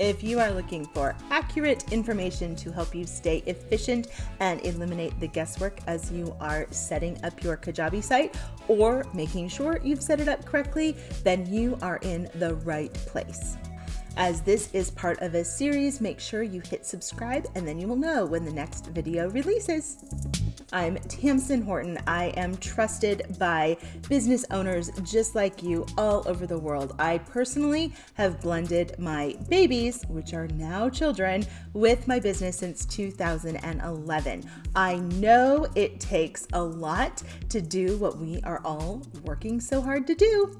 If you are looking for accurate information to help you stay efficient and eliminate the guesswork as you are setting up your Kajabi site or making sure you've set it up correctly, then you are in the right place. As this is part of a series, make sure you hit subscribe and then you will know when the next video releases. I'm Tamsen Horton. I am trusted by business owners just like you all over the world. I personally have blended my babies, which are now children, with my business since 2011. I know it takes a lot to do what we are all working so hard to do.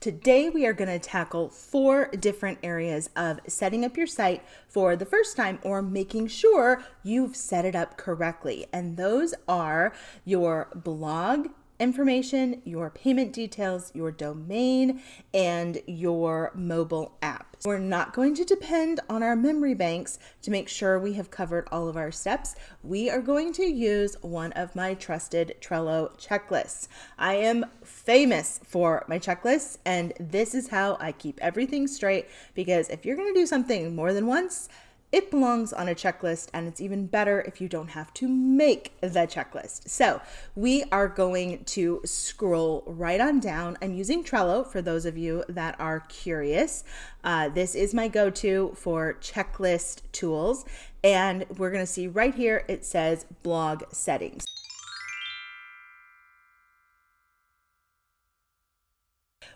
Today, we are going to tackle four different areas of setting up your site for the first time or making sure you've set it up correctly. And those are your blog, information, your payment details, your domain, and your mobile app. We're not going to depend on our memory banks to make sure we have covered all of our steps. We are going to use one of my trusted Trello checklists. I am famous for my checklists, and this is how I keep everything straight because if you're going to do something more than once, it belongs on a checklist and it's even better if you don't have to make the checklist. So we are going to scroll right on down. I'm using Trello for those of you that are curious. Uh, this is my go-to for checklist tools. And we're gonna see right here, it says blog settings.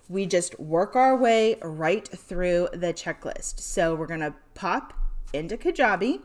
we just work our way right through the checklist. So we're gonna pop into Kajabi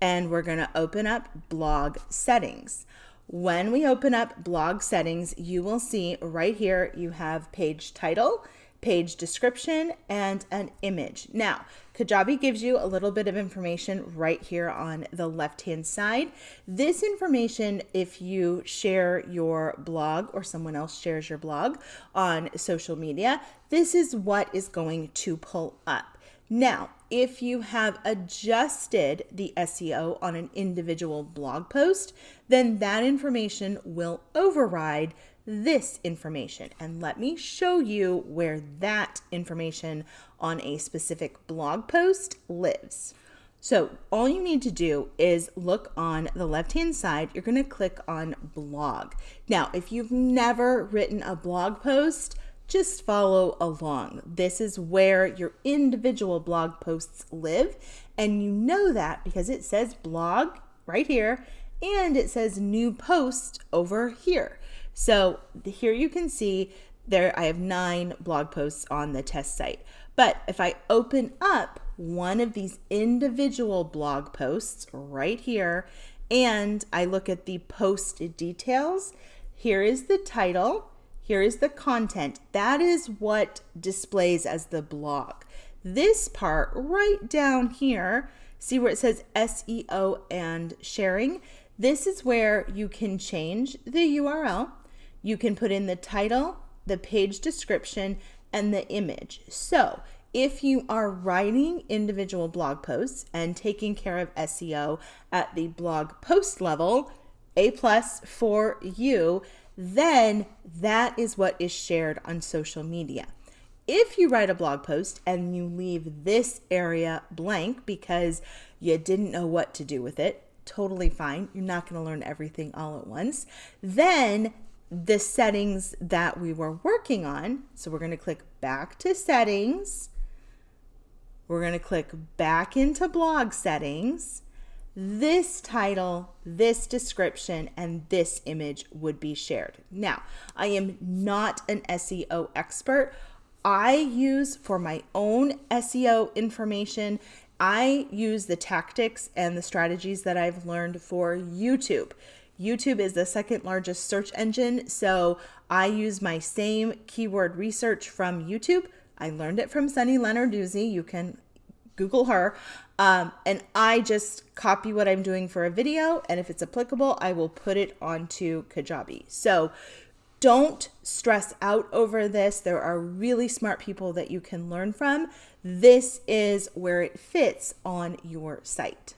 and we're going to open up blog settings. When we open up blog settings, you will see right here you have page title, page description, and an image. Now, Kajabi gives you a little bit of information right here on the left-hand side. This information, if you share your blog or someone else shares your blog on social media, this is what is going to pull up. Now, if you have adjusted the SEO on an individual blog post, then that information will override this information. And let me show you where that information on a specific blog post lives. So all you need to do is look on the left-hand side, you're gonna click on blog. Now, if you've never written a blog post, just follow along. This is where your individual blog posts live. And you know that because it says blog right here and it says new post over here. So here you can see there I have nine blog posts on the test site. But if I open up one of these individual blog posts right here and I look at the post details, here is the title here is the content. That is what displays as the blog. This part right down here, see where it says SEO and sharing? This is where you can change the URL. You can put in the title, the page description, and the image. So if you are writing individual blog posts and taking care of SEO at the blog post level, A plus for you, then that is what is shared on social media. If you write a blog post and you leave this area blank because you didn't know what to do with it, totally fine. You're not going to learn everything all at once. Then the settings that we were working on, so we're going to click back to settings. We're going to click back into blog settings this title, this description, and this image would be shared. Now, I am not an SEO expert. I use for my own SEO information, I use the tactics and the strategies that I've learned for YouTube. YouTube is the second largest search engine, so I use my same keyword research from YouTube. I learned it from Sunny Lenarduzzi. You can Google her. Um, and I just copy what I'm doing for a video. And if it's applicable, I will put it onto Kajabi. So don't stress out over this. There are really smart people that you can learn from. This is where it fits on your site.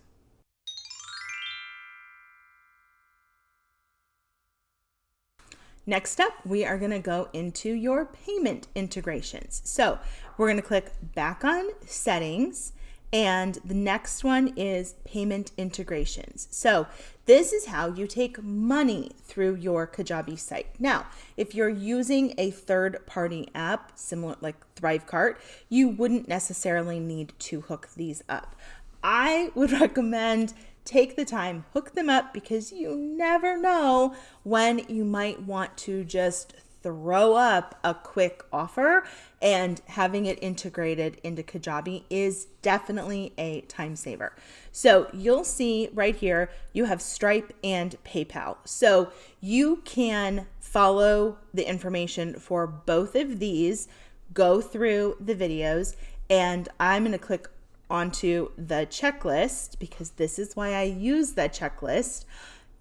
Next up, we are going to go into your payment integrations. So we're going to click back on settings And the next one is payment integrations. So this is how you take money through your Kajabi site. Now, if you're using a third party app, similar like Thrivecart, you wouldn't necessarily need to hook these up. I would recommend take the time, hook them up because you never know when you might want to just throw up a quick offer and having it integrated into Kajabi is definitely a time saver. So you'll see right here, you have Stripe and PayPal. So you can follow the information for both of these, go through the videos, and I'm going to click onto the checklist because this is why I use the checklist.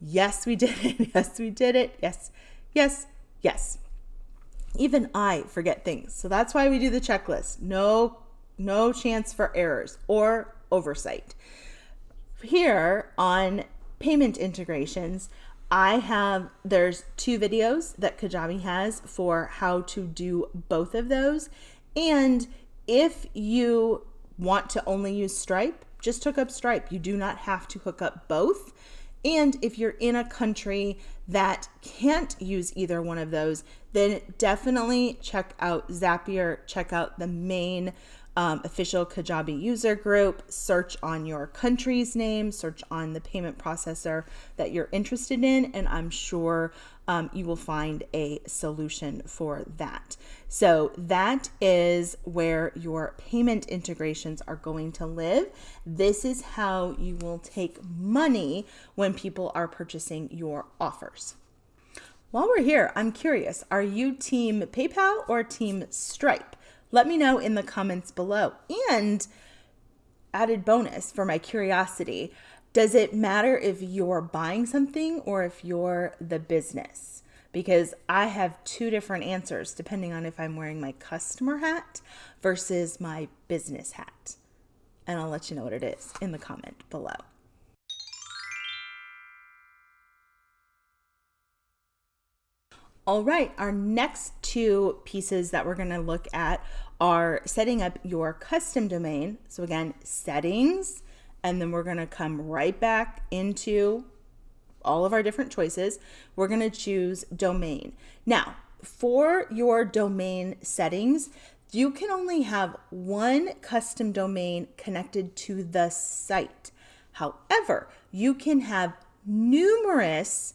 Yes, we did it. Yes, we did it. Yes, yes, yes. Even I forget things. So that's why we do the checklist. No no chance for errors or oversight. Here on payment integrations, I have there's two videos that Kajabi has for how to do both of those. And if you want to only use Stripe, just hook up Stripe. You do not have to hook up both. And if you're in a country that can't use either one of those, then definitely check out Zapier, check out the main um, official Kajabi user group, search on your country's name, search on the payment processor that you're interested in, and I'm sure um, you will find a solution for that. So that is where your payment integrations are going to live. This is how you will take money when people are purchasing your offers. While we're here, I'm curious, are you team PayPal or team Stripe? Let me know in the comments below. And added bonus for my curiosity, does it matter if you're buying something or if you're the business? Because I have two different answers depending on if I'm wearing my customer hat versus my business hat. And I'll let you know what it is in the comment below. All right, our next two pieces that we're going to look at are setting up your custom domain. So again, settings, and then we're going to come right back into all of our different choices. We're going to choose domain. Now, for your domain settings, you can only have one custom domain connected to the site. However, you can have numerous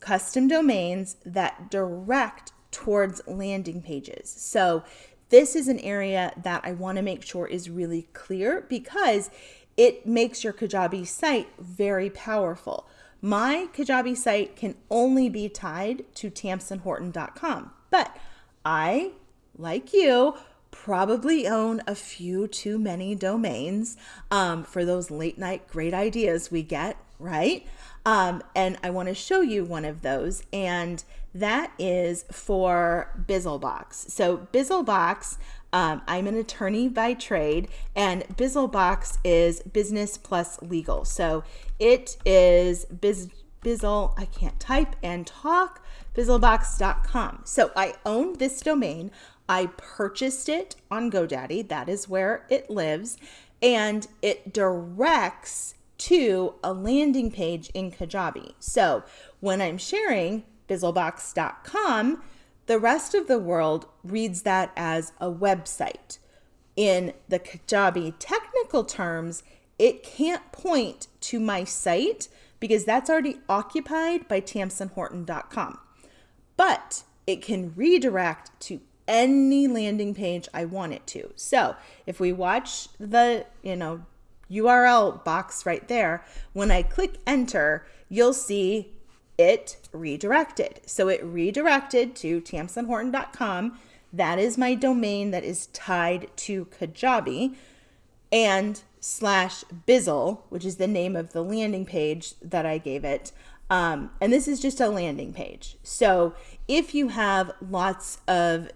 custom domains that direct towards landing pages. So this is an area that I want to make sure is really clear because it makes your Kajabi site very powerful. My Kajabi site can only be tied to tamsenhorton.com, but I, like you, probably own a few too many domains um, for those late night great ideas we get, right? Um, and I want to show you one of those, and that is for Bizzlebox. So Bizzlebox, um, I'm an attorney by trade, and Bizzlebox is business plus legal. So it is biz, Bizzle, I can't type and talk, bizzlebox.com. So I own this domain. I purchased it on GoDaddy. That is where it lives. And it directs to a landing page in Kajabi. So when I'm sharing bizzlebox.com, the rest of the world reads that as a website. In the Kajabi technical terms, it can't point to my site because that's already occupied by tamsenhorton.com. But it can redirect to any landing page I want it to. So if we watch the, you know, URL box right there, when I click enter, you'll see it redirected. So it redirected to tamsenhorton.com. That is my domain that is tied to Kajabi and slash Bizzle, which is the name of the landing page that I gave it. Um, and this is just a landing page. So if you have lots of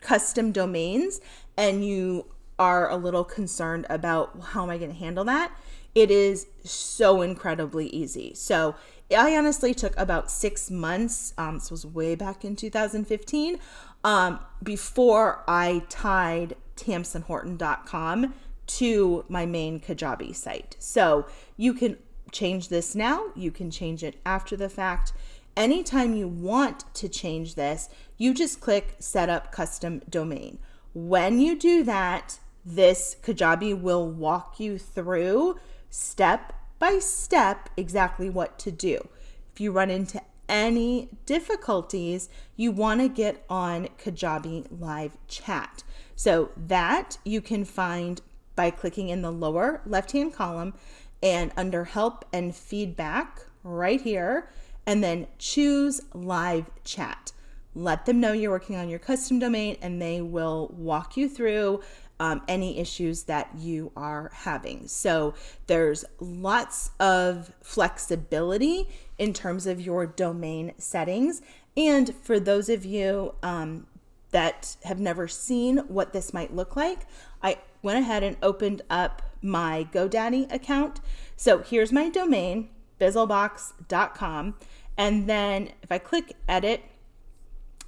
custom domains and you are a little concerned about how am I going to handle that, it is so incredibly easy. So I honestly took about six months, um, this was way back in 2015, um, before I tied tamsenhorton.com to my main Kajabi site. So you can change this now, you can change it after the fact. Anytime you want to change this, you just click set up custom domain. When you do that, this Kajabi will walk you through step by step exactly what to do. If you run into any difficulties, you want to get on Kajabi live chat. So that you can find by clicking in the lower left hand column and under help and feedback right here, and then choose live chat. Let them know you're working on your custom domain and they will walk you through um, any issues that you are having. So there's lots of flexibility in terms of your domain settings. And for those of you um, that have never seen what this might look like, I went ahead and opened up my GoDaddy account. So here's my domain, bizzlebox.com. And then if I click edit,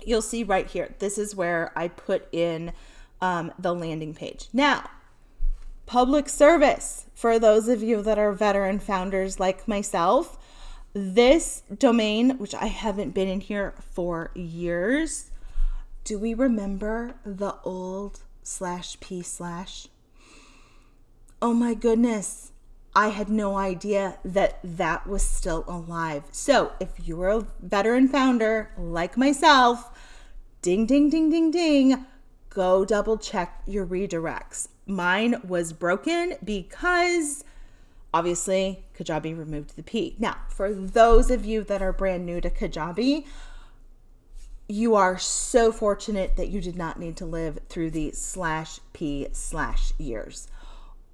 you'll see right here, this is where I put in um, the landing page. Now, public service for those of you that are veteran founders like myself. This domain, which I haven't been in here for years, do we remember the old slash p slash? Oh my goodness. I had no idea that that was still alive. So, if you're a veteran founder like myself, ding, ding, ding, ding, ding, go double check your redirects. Mine was broken because obviously Kajabi removed the P. Now, for those of you that are brand new to Kajabi, you are so fortunate that you did not need to live through the slash P slash years.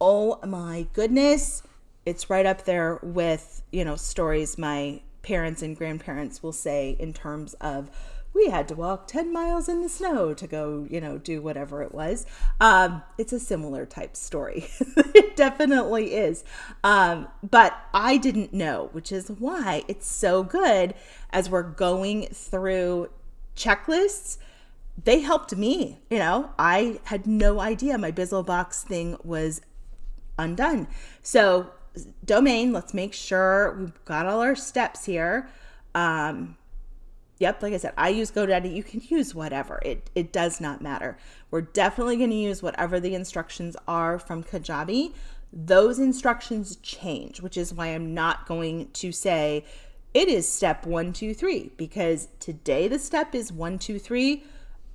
Oh my goodness. It's right up there with, you know, stories my parents and grandparents will say in terms of we had to walk 10 miles in the snow to go, you know, do whatever it was. Um, it's a similar type story. it definitely is. Um, but I didn't know, which is why it's so good as we're going through checklists. They helped me, you know, I had no idea my BizzleBox thing was undone. So domain, let's make sure we've got all our steps here. Um, Yep, like I said, I use GoDaddy. You can use whatever. It it does not matter. We're definitely going to use whatever the instructions are from Kajabi. Those instructions change, which is why I'm not going to say it is step one, two, three, because today the step is one, two, three.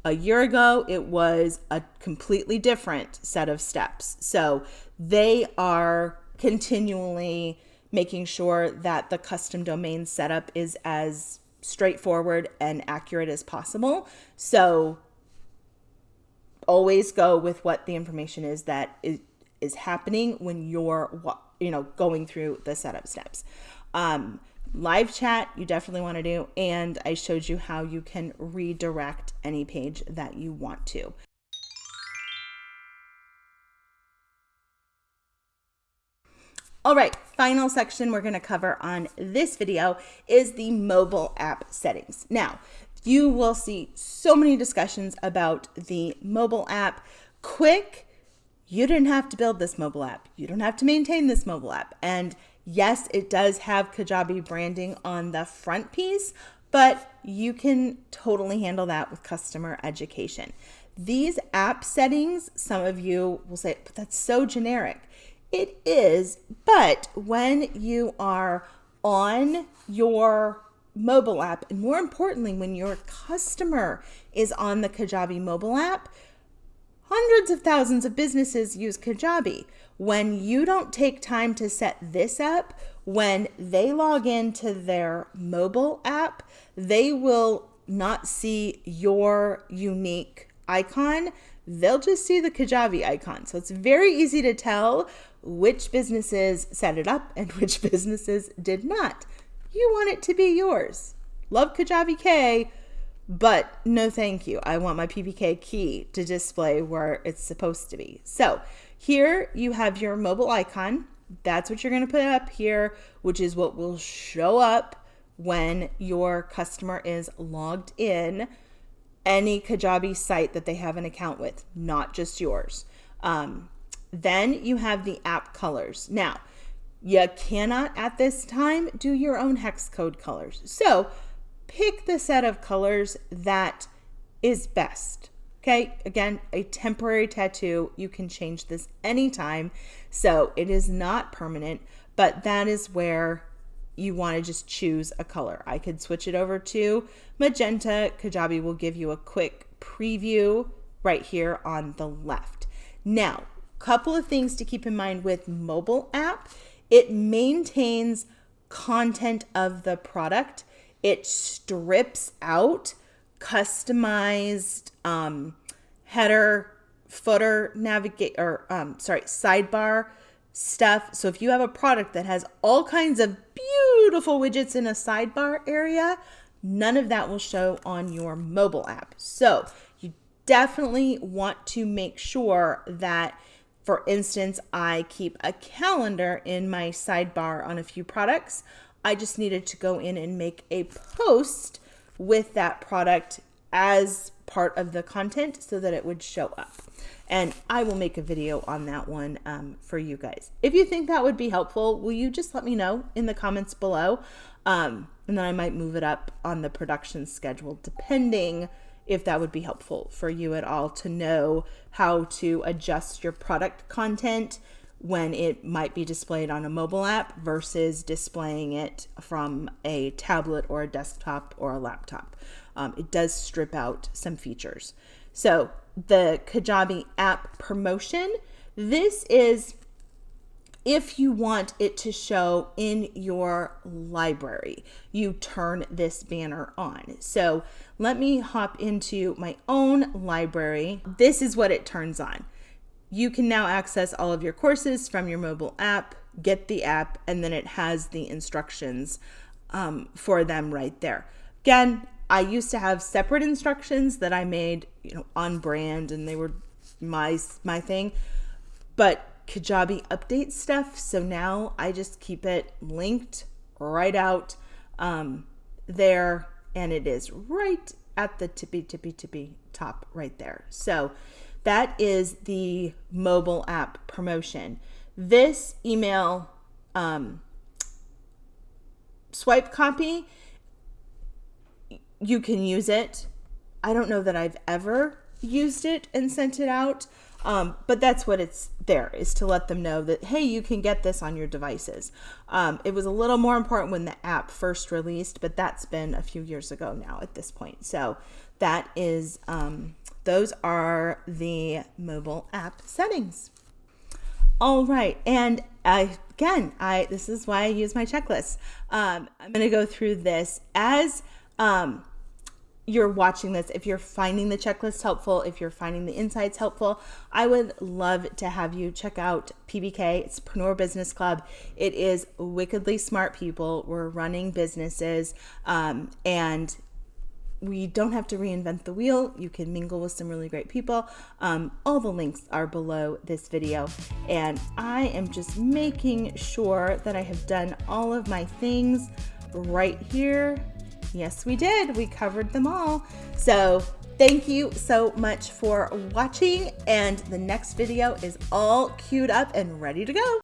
A year ago, it was a completely different set of steps. So they are continually making sure that the custom domain setup is as straightforward and accurate as possible. So always go with what the information is that is, is happening when you're you know going through the setup steps. Um, live chat you definitely want to do and I showed you how you can redirect any page that you want to. All right, final section we're gonna cover on this video is the mobile app settings. Now, you will see so many discussions about the mobile app. Quick, you didn't have to build this mobile app. You don't have to maintain this mobile app. And yes, it does have Kajabi branding on the front piece, but you can totally handle that with customer education. These app settings, some of you will say, but that's so generic. It is, but when you are on your mobile app, and more importantly, when your customer is on the Kajabi mobile app, hundreds of thousands of businesses use Kajabi. When you don't take time to set this up, when they log into their mobile app, they will not see your unique icon. They'll just see the Kajabi icon. So it's very easy to tell which businesses set it up and which businesses did not. You want it to be yours. Love Kajabi K, but no thank you. I want my PPK key to display where it's supposed to be. So here you have your mobile icon. That's what you're going to put up here, which is what will show up when your customer is logged in any Kajabi site that they have an account with, not just yours. Um, Then you have the app colors. Now, you cannot at this time do your own hex code colors. So pick the set of colors that is best. Okay, again, a temporary tattoo, you can change this anytime. So it is not permanent, but that is where you want to just choose a color. I could switch it over to magenta. Kajabi will give you a quick preview right here on the left. Now, couple of things to keep in mind with mobile app. It maintains content of the product. It strips out customized um, header, footer, navigate, or um, sorry, sidebar stuff. So if you have a product that has all kinds of beautiful widgets in a sidebar area, none of that will show on your mobile app. So you definitely want to make sure that for instance, I keep a calendar in my sidebar on a few products. I just needed to go in and make a post with that product as part of the content so that it would show up. And I will make a video on that one um, for you guys. If you think that would be helpful, will you just let me know in the comments below? Um, and then I might move it up on the production schedule, depending if that would be helpful for you at all to know how to adjust your product content when it might be displayed on a mobile app versus displaying it from a tablet or a desktop or a laptop. Um, it does strip out some features. So the Kajabi app promotion, this is if you want it to show in your library, you turn this banner on. So let me hop into my own library. This is what it turns on. You can now access all of your courses from your mobile app, get the app, and then it has the instructions um, for them right there. Again, I used to have separate instructions that I made, you know, on brand and they were my my thing. But Kajabi updates stuff, so now I just keep it linked right out um, there and it is right at the tippy tippy tippy top right there. So that is the mobile app promotion. This email um, swipe copy you can use it. I don't know that I've ever used it and sent it out, um, but that's what it's there is to let them know that, hey, you can get this on your devices. Um, it was a little more important when the app first released, but that's been a few years ago now at this point. So that is, um, those are the mobile app settings. All right, and I, again, I this is why I use my checklist. Um, I'm going to go through this as um, you're watching this, if you're finding the checklist helpful, if you're finding the insights helpful, I would love to have you check out PBK. It's Preneur Business Club. It is wickedly smart people. We're running businesses um, and we don't have to reinvent the wheel. You can mingle with some really great people. Um, all the links are below this video. And I am just making sure that I have done all of my things right here Yes, we did. We covered them all. So thank you so much for watching. And the next video is all queued up and ready to go.